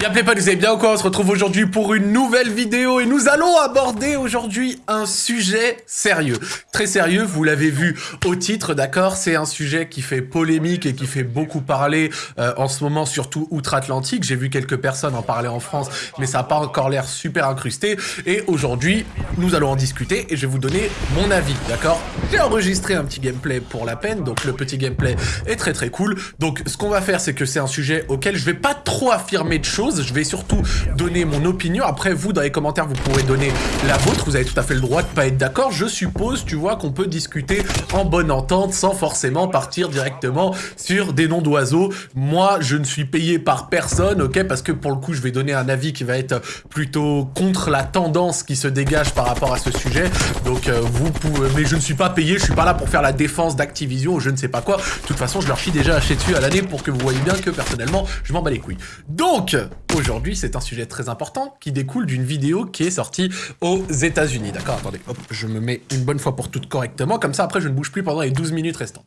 Y'a pas, vous allez bien ou quoi On se retrouve aujourd'hui pour une nouvelle vidéo et nous allons aborder aujourd'hui un sujet sérieux. Très sérieux, vous l'avez vu au titre, d'accord C'est un sujet qui fait polémique et qui fait beaucoup parler euh, en ce moment, surtout outre-Atlantique. J'ai vu quelques personnes en parler en France, mais ça n'a pas encore l'air super incrusté. Et aujourd'hui, nous allons en discuter et je vais vous donner mon avis, d'accord J'ai enregistré un petit gameplay pour la peine, donc le petit gameplay est très très cool. Donc ce qu'on va faire, c'est que c'est un sujet auquel je vais pas trop affirmer de choses, je vais surtout donner mon opinion. Après, vous, dans les commentaires, vous pourrez donner la vôtre. Vous avez tout à fait le droit de pas être d'accord. Je suppose, tu vois, qu'on peut discuter en bonne entente sans forcément partir directement sur des noms d'oiseaux. Moi, je ne suis payé par personne, ok Parce que pour le coup, je vais donner un avis qui va être plutôt contre la tendance qui se dégage par rapport à ce sujet. Donc, euh, vous pouvez... Mais je ne suis pas payé, je suis pas là pour faire la défense d'Activision ou je ne sais pas quoi. De toute façon, je leur chie déjà acheté dessus à l'année pour que vous voyez bien que, personnellement, je m'en bats les couilles. Donc, Aujourd'hui, c'est un sujet très important qui découle d'une vidéo qui est sortie aux États-Unis. D'accord Attendez, hop, je me mets une bonne fois pour toutes correctement, comme ça après je ne bouge plus pendant les 12 minutes restantes.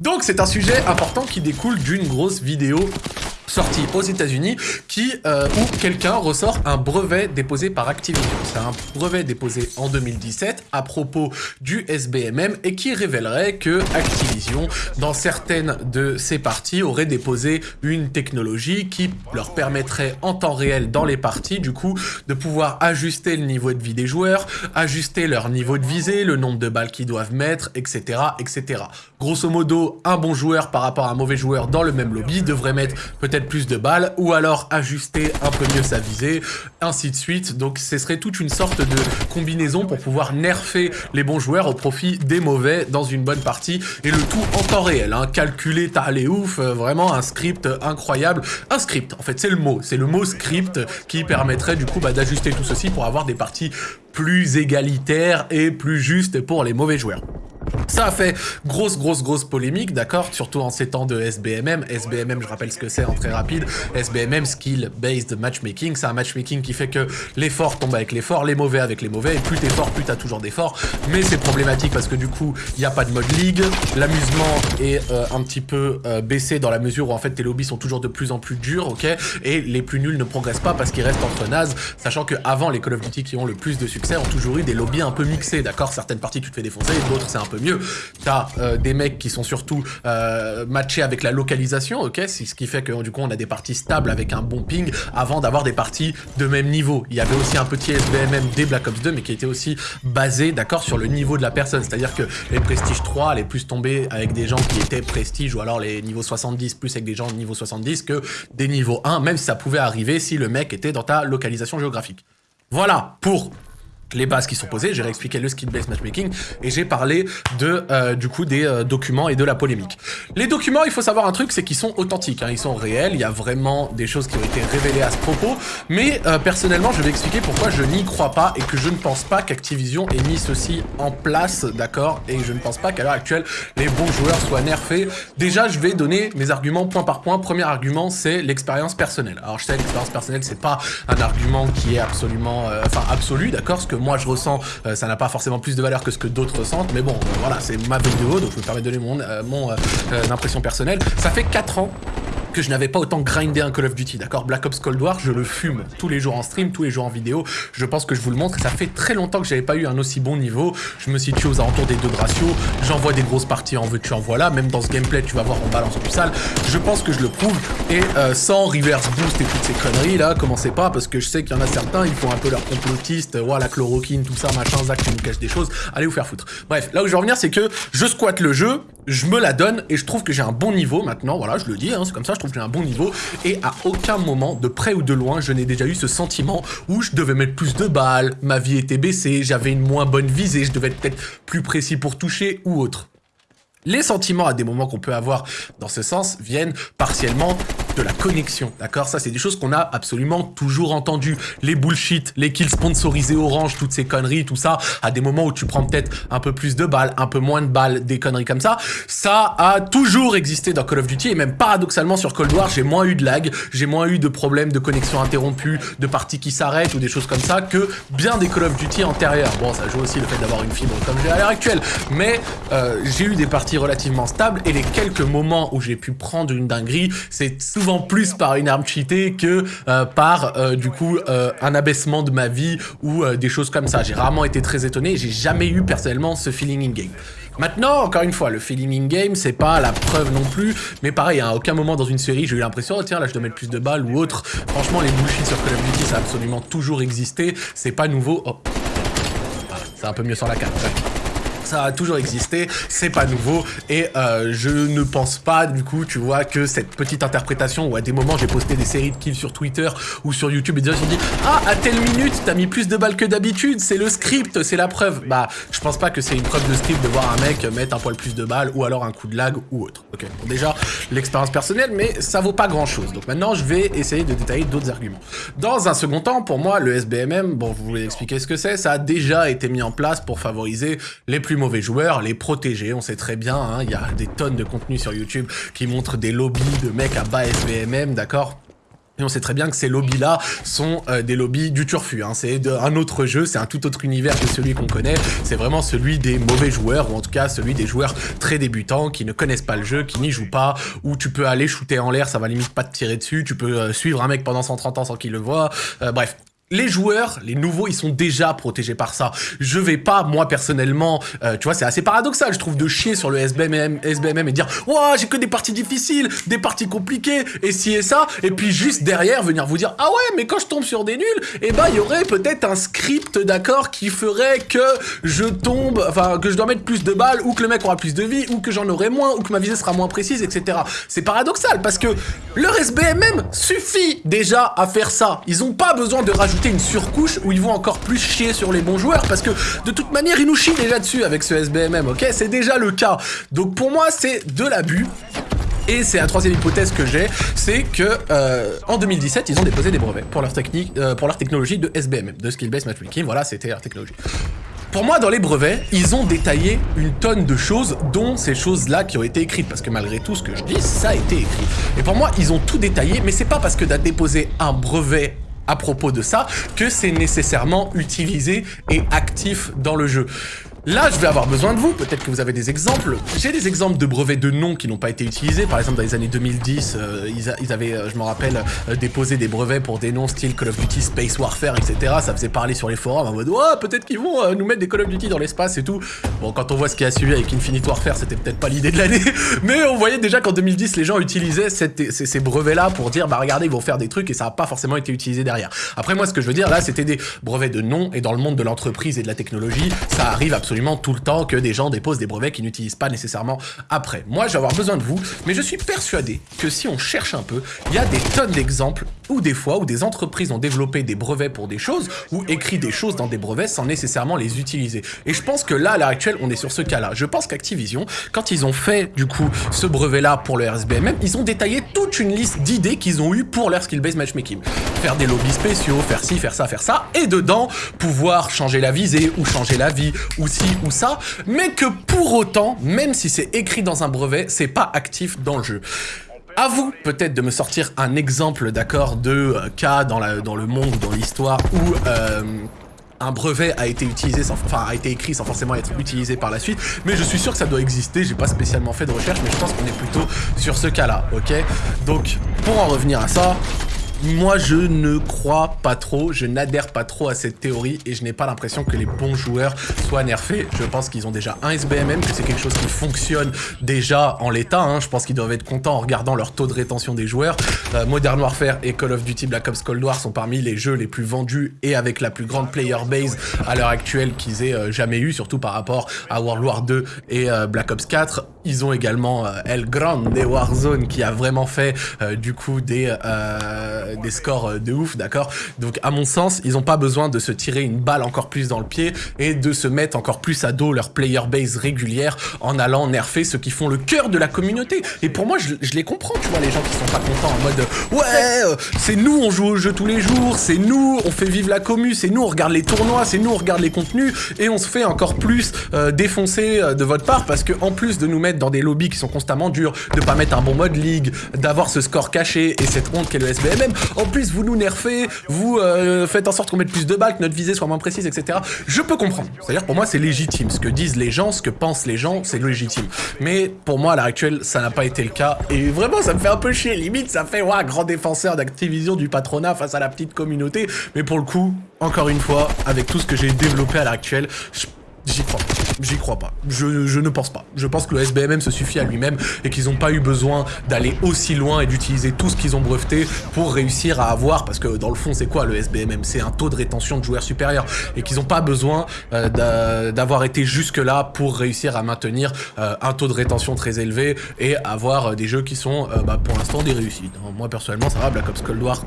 Donc c'est un sujet important qui découle d'une grosse vidéo sortie aux États-Unis qui euh, où quelqu'un ressort un brevet déposé par Activision. C'est un brevet déposé en 2017 à propos du SBMM et qui révélerait que Activision, dans certaines de ses parties, aurait déposé une technologie qui leur permettrait en temps réel dans les parties, du coup, de pouvoir ajuster le niveau de vie des joueurs, ajuster leur niveau de visée, le nombre de balles qu'ils doivent mettre, etc., etc. Grosso modo, un bon joueur par rapport à un mauvais joueur dans le même lobby devrait mettre peut-être plus de balles, ou alors ajuster un peu mieux sa visée, ainsi de suite. Donc ce serait toute une sorte de combinaison pour pouvoir nerfer les bons joueurs au profit des mauvais dans une bonne partie, et le tout en temps réel, hein, calculé, t'as les ouf, euh, vraiment un script incroyable. Un script, en fait, c'est le mot, c'est le mot script qui permettrait du coup bah, d'ajuster tout ceci pour avoir des parties plus égalitaires et plus justes pour les mauvais joueurs. Ça a fait grosse, grosse, grosse polémique, d'accord Surtout en ces temps de SBMM. SBMM, je rappelle ce que c'est en très rapide. SBMM, Skill Based Matchmaking. C'est un matchmaking qui fait que les forts tombent avec les forts, les mauvais avec les mauvais. Et plus t'es fort, plus t'as toujours des forts. Mais c'est problématique parce que du coup, il n'y a pas de mode league. L'amusement est euh, un petit peu euh, baissé dans la mesure où en fait tes lobbies sont toujours de plus en plus durs, ok? Et les plus nuls ne progressent pas parce qu'ils restent entre nazes. Sachant que avant les Call of Duty qui ont le plus de succès ont toujours eu des lobbies un peu mixés, d'accord? Certaines parties tu te fais défoncer, d'autres c'est un peu mieux. T'as euh, des mecs qui sont surtout euh, matchés avec la localisation, ok Ce qui fait que du coup on a des parties stables avec un bon ping avant d'avoir des parties de même niveau. Il y avait aussi un petit SBMM des Black Ops 2 mais qui était aussi basé, d'accord, sur le niveau de la personne. C'est-à-dire que les Prestige 3 allaient plus tomber avec des gens qui étaient Prestige ou alors les niveaux 70 plus avec des gens de niveau 70 que des niveaux 1, même si ça pouvait arriver si le mec était dans ta localisation géographique. Voilà pour les bases qui sont posées, j'ai réexpliqué le skill-based matchmaking et j'ai parlé de euh, du coup des euh, documents et de la polémique. Les documents, il faut savoir un truc, c'est qu'ils sont authentiques, hein, ils sont réels, il y a vraiment des choses qui ont été révélées à ce propos, mais euh, personnellement, je vais expliquer pourquoi je n'y crois pas et que je ne pense pas qu'Activision ait mis ceci en place, d'accord, et je ne pense pas qu'à l'heure actuelle, les bons joueurs soient nerfés. Déjà, je vais donner mes arguments point par point. Premier argument, c'est l'expérience personnelle. Alors, je sais, l'expérience personnelle, c'est pas un argument qui est absolument, enfin, absolu, d'accord, moi je ressens, euh, ça n'a pas forcément plus de valeur que ce que d'autres ressentent, mais bon, euh, voilà, c'est ma vidéo, donc je me permets de donner mon, euh, mon impression personnelle. Ça fait 4 ans que je n'avais pas autant grindé un Call of Duty, d'accord? Black Ops Cold War, je le fume tous les jours en stream, tous les jours en vidéo. Je pense que je vous le montre. Ça fait très longtemps que j'avais pas eu un aussi bon niveau. Je me situe aux alentours des deux de ratio. J'envoie des grosses parties en veux tu en voilà. Même dans ce gameplay, tu vas voir, on balance du sale. Je pense que je le prouve. Et euh, sans reverse boost et toutes ces conneries là, commencez pas parce que je sais qu'il y en a certains, ils font un peu leur complotiste. Voilà, chloroquine, tout ça, machin, Zach, tu nous caches des choses. Allez vous faire foutre. Bref, là où je veux revenir, c'est que je squatte le jeu, je me la donne et je trouve que j'ai un bon niveau maintenant. Voilà, je le dis, hein, c'est comme ça, j'ai un bon niveau et à aucun moment, de près ou de loin, je n'ai déjà eu ce sentiment où je devais mettre plus de balles, ma vie était baissée, j'avais une moins bonne visée, je devais être peut-être plus précis pour toucher ou autre. Les sentiments à des moments qu'on peut avoir dans ce sens viennent partiellement de la connexion, d'accord? Ça, c'est des choses qu'on a absolument toujours entendues. Les bullshit, les kills sponsorisés orange, toutes ces conneries, tout ça, à des moments où tu prends peut-être un peu plus de balles, un peu moins de balles, des conneries comme ça, ça a toujours existé dans Call of Duty, et même paradoxalement sur Cold War, j'ai moins eu de lag, j'ai moins eu de problèmes de connexion interrompue, de parties qui s'arrêtent ou des choses comme ça que bien des Call of Duty antérieurs. Bon, ça joue aussi le fait d'avoir une fibre comme j'ai à l'heure actuelle, mais euh, j'ai eu des parties relativement stables, et les quelques moments où j'ai pu prendre une dinguerie, c'est souvent plus par une arme cheatée que par, du coup, un abaissement de ma vie ou des choses comme ça. J'ai rarement été très étonné, j'ai jamais eu personnellement ce feeling in-game. Maintenant, encore une fois, le feeling in-game, c'est pas la preuve non plus, mais pareil, à aucun moment dans une série, j'ai eu l'impression, oh, tiens, là, je dois mettre plus de balles ou autre. Franchement, les bullshit sur Call of Duty, ça a absolument toujours existé, c'est pas nouveau. Oh. c'est un peu mieux sur la carte, ça a toujours existé, c'est pas nouveau, et euh, je ne pense pas, du coup, tu vois, que cette petite interprétation, où à des moments j'ai posté des séries de kills sur Twitter ou sur YouTube, et des gens se dit « Ah, à telle minute, t'as mis plus de balles que d'habitude, c'est le script, c'est la preuve !» Bah, je pense pas que c'est une preuve de script de voir un mec mettre un poil plus de balles, ou alors un coup de lag, ou autre. Ok, bon, déjà, l'expérience personnelle, mais ça vaut pas grand-chose. Donc maintenant, je vais essayer de détailler d'autres arguments. Dans un second temps, pour moi, le SBMM, bon, vous voulez expliquer ce que c'est, ça a déjà été mis en place pour favoriser les plus mauvais joueurs, les protéger. On sait très bien, hein, il y a des tonnes de contenu sur YouTube qui montrent des lobbies de mecs à bas SBMM, d'accord? Et on sait très bien que ces lobbies-là sont euh, des lobbies du turfu. Hein. C'est un autre jeu, c'est un tout autre univers que celui qu'on connaît. C'est vraiment celui des mauvais joueurs, ou en tout cas celui des joueurs très débutants, qui ne connaissent pas le jeu, qui n'y jouent pas, où tu peux aller shooter en l'air, ça va limite pas te tirer dessus, tu peux euh, suivre un mec pendant 130 ans sans qu'il le voit. Euh, bref, les joueurs, les nouveaux, ils sont déjà protégés par ça. Je vais pas, moi, personnellement, euh, tu vois, c'est assez paradoxal, je trouve, de chier sur le SBMM, et dire « Ouah, j'ai que des parties difficiles, des parties compliquées, et ci et ça », et puis juste derrière, venir vous dire « Ah ouais, mais quand je tombe sur des nuls, eh ben, il y aurait peut-être un script, d'accord, qui ferait que je tombe, enfin, que je dois mettre plus de balles, ou que le mec aura plus de vie, ou que j'en aurai moins, ou que ma visée sera moins précise, etc. » C'est paradoxal, parce que leur SBMM suffit déjà à faire ça. Ils ont pas besoin de rajouter une surcouche où ils vont encore plus chier sur les bons joueurs parce que de toute manière ils nous chient déjà dessus avec ce SBMM, ok? C'est déjà le cas. Donc pour moi c'est de l'abus. Et c'est la troisième hypothèse que j'ai, c'est que euh, en 2017, ils ont déposé des brevets pour leur technique, euh, pour leur technologie de SBMM, de skill-based matchmaking. Voilà, c'était leur technologie. Pour moi, dans les brevets, ils ont détaillé une tonne de choses, dont ces choses-là qui ont été écrites. Parce que malgré tout ce que je dis, ça a été écrit. Et pour moi, ils ont tout détaillé, mais c'est pas parce que d'être déposé un brevet à propos de ça que c'est nécessairement utilisé et actif dans le jeu. Là, je vais avoir besoin de vous. Peut-être que vous avez des exemples. J'ai des exemples de brevets de noms qui n'ont pas été utilisés. Par exemple, dans les années 2010, euh, ils, avaient, euh, je me rappelle, euh, déposé des brevets pour des noms style Call of Duty Space Warfare, etc. Ça faisait parler sur les forums en mode « Ouais, peut-être qu'ils vont nous mettre des Call of Duty dans l'espace et tout. » Bon, quand on voit ce qui a suivi avec Infinite Warfare, c'était peut-être pas l'idée de l'année. Mais on voyait déjà qu'en 2010, les gens utilisaient ces, brevets-là pour dire « Bah regardez, ils vont faire des trucs et ça n'a pas forcément été utilisé derrière. » Après, moi, ce que je veux dire, là, c'était des brevets de noms et dans le monde de l'entreprise et de la technologie, ça arrive absolument tout le temps que des gens déposent des brevets qu'ils n'utilisent pas nécessairement après. Moi, je vais avoir besoin de vous, mais je suis persuadé que si on cherche un peu, il y a des tonnes d'exemples où des fois où des entreprises ont développé des brevets pour des choses ou écrit des choses dans des brevets sans nécessairement les utiliser. Et je pense que là, à l'heure actuelle, on est sur ce cas-là. Je pense qu'Activision, quand ils ont fait du coup ce brevet-là pour le RSBMM, ils ont détaillé toute une liste d'idées qu'ils ont eues pour leur skill-based matchmaking. Faire des lobbies spéciaux, faire ci, faire ça, faire ça, et dedans, pouvoir changer la visée ou changer la vie ou ou ça, mais que pour autant, même si c'est écrit dans un brevet, c'est pas actif dans le jeu. À vous peut-être de me sortir un exemple, d'accord, de euh, cas dans le monde, dans l'histoire, où euh, un brevet a été utilisé, sans, enfin a été écrit sans forcément être utilisé par la suite, mais je suis sûr que ça doit exister, j'ai pas spécialement fait de recherche, mais je pense qu'on est plutôt sur ce cas-là, ok? Donc, pour en revenir à ça, moi, je ne crois pas trop, je n'adhère pas trop à cette théorie et je n'ai pas l'impression que les bons joueurs soient nerfés. Je pense qu'ils ont déjà un SBMM, que c'est quelque chose qui fonctionne déjà en l'état. Hein. Je pense qu'ils doivent être contents en regardant leur taux de rétention des joueurs. Euh, Modern Warfare et Call of Duty Black Ops Cold War sont parmi les jeux les plus vendus et avec la plus grande player base à l'heure actuelle qu'ils aient euh, jamais eu, surtout par rapport à World War 2 et euh, Black Ops 4. Ils ont également El Grande Warzone qui a vraiment fait du coup des euh, des scores euh, de ouf, d'accord? Donc à mon sens, ils ont pas besoin de se tirer une balle encore plus dans le pied et de se mettre encore plus à dos leur player base régulière en allant nerfer ceux qui font le cœur de la communauté. Et pour moi, je, les comprends, tu vois, les gens qui sont pas contents en mode ouais, euh, c'est nous, on joue au jeu tous les jours, c'est nous, on fait vivre la commu, c'est nous, on regarde les tournois, c'est nous, on regarde les contenus et on se fait encore plus défoncer de votre part parce que en plus de nous mettre dans des lobbies qui sont constamment durs, de pas mettre un bon mode ligue, d'avoir ce score caché et cette honte qu'est le SBMM. En plus, vous nous nerfez, vous euh, faites en sorte qu'on mette plus de balles, que notre visée soit moins précise, etc. Je peux comprendre. C'est-à-dire pour moi, c'est légitime. Ce que disent les gens, ce que pensent les gens, c'est légitime. Mais pour moi, à l'heure actuelle, ça n'a pas été le cas. Et vraiment, ça me fait un peu chier. Limite, ça fait, ouais, grand défenseur d'Activision du patronat face à la petite communauté. Mais pour le coup, encore une fois, avec tout ce que j'ai développé à l'heure actuelle, J'y crois pas. J'y crois pas. Je, je, ne pense pas. Je pense que le SBMM se suffit à lui-même et qu'ils n'ont pas eu besoin d'aller aussi loin et d'utiliser tout ce qu'ils ont breveté pour réussir à avoir, parce que dans le fond, c'est quoi le SBMM C'est un taux de rétention de joueurs supérieur et qu'ils n'ont pas besoin euh, d'avoir été jusque-là pour réussir à maintenir euh, un taux de rétention très élevé et avoir des jeux qui sont, euh, bah, pour l'instant, des réussites. Moi, personnellement, ça va, Black Ops Cold War,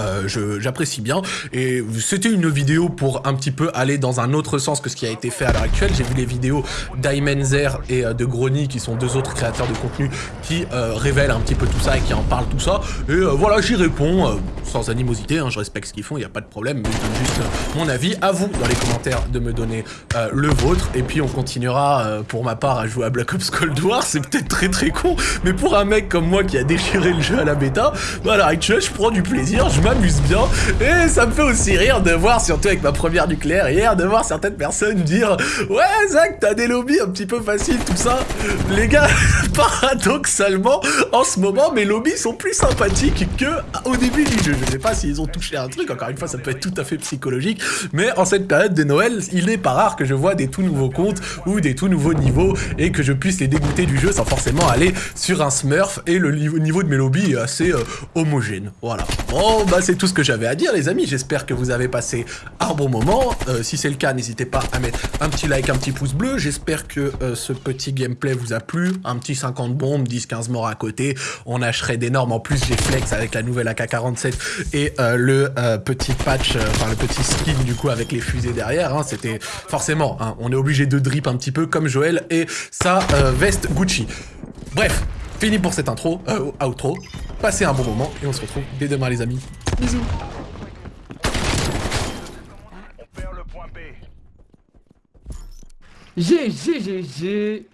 euh, j'apprécie bien et c'était une vidéo pour un petit peu aller dans un autre sens que ce qui a été fait à l'heure actuelle. J'ai vu les vidéos d'Aimenzer et euh, de Grony qui sont deux autres créateurs de contenu qui euh, révèlent un petit peu tout ça et qui en parlent tout ça et euh, voilà j'y réponds sans animosité, hein, je respecte ce qu'ils font, il n'y a pas de problème mais je donne juste mon avis. À vous dans les commentaires de me donner le vôtre et puis on continuera pour ma part à jouer à Black Ops Cold War, c'est peut-être très très con mais pour un mec comme moi qui a déchiré le jeu à la bêta, bah à l'heure actuelle je prends du plaisir, m'amuse bien et ça me fait aussi rire de voir, surtout avec ma première nucléaire hier, de voir certaines personnes dire Ouais Zach, t'as des lobbies un petit peu faciles, tout ça. Les gars, paradoxalement, en ce moment, mes lobbies sont plus sympathiques que au début du jeu. Je sais pas s'ils ont touché un truc, encore une fois, ça peut être tout à fait psychologique, mais en cette période de Noël, il n'est pas rare que je vois des tout nouveaux comptes ou des tout nouveaux niveaux et que je puisse les dégoûter du jeu sans forcément aller sur un smurf et le niveau de mes lobbies est assez euh, homogène. Voilà. Bon, c'est tout ce que j'avais à dire les amis, j'espère que vous avez passé un bon moment. Euh, si c'est le cas, n'hésitez pas à mettre un petit like, un petit pouce bleu. J'espère que euh, ce petit gameplay vous a plu. Un petit 50 bombes, 10-15 morts à côté. On a shred énorme. En plus, j'ai flex avec la nouvelle AK-47 et euh, le petit patch, enfin le petit skin du coup avec les fusées derrière. Hein. C'était forcément, hein, on est obligé de drip un petit peu comme Joël et sa veste Gucci. Bref, fini pour cette intro, euh, outro. Passez un bon moment et on se retrouve dès demain les amis. Bisous. GG, GG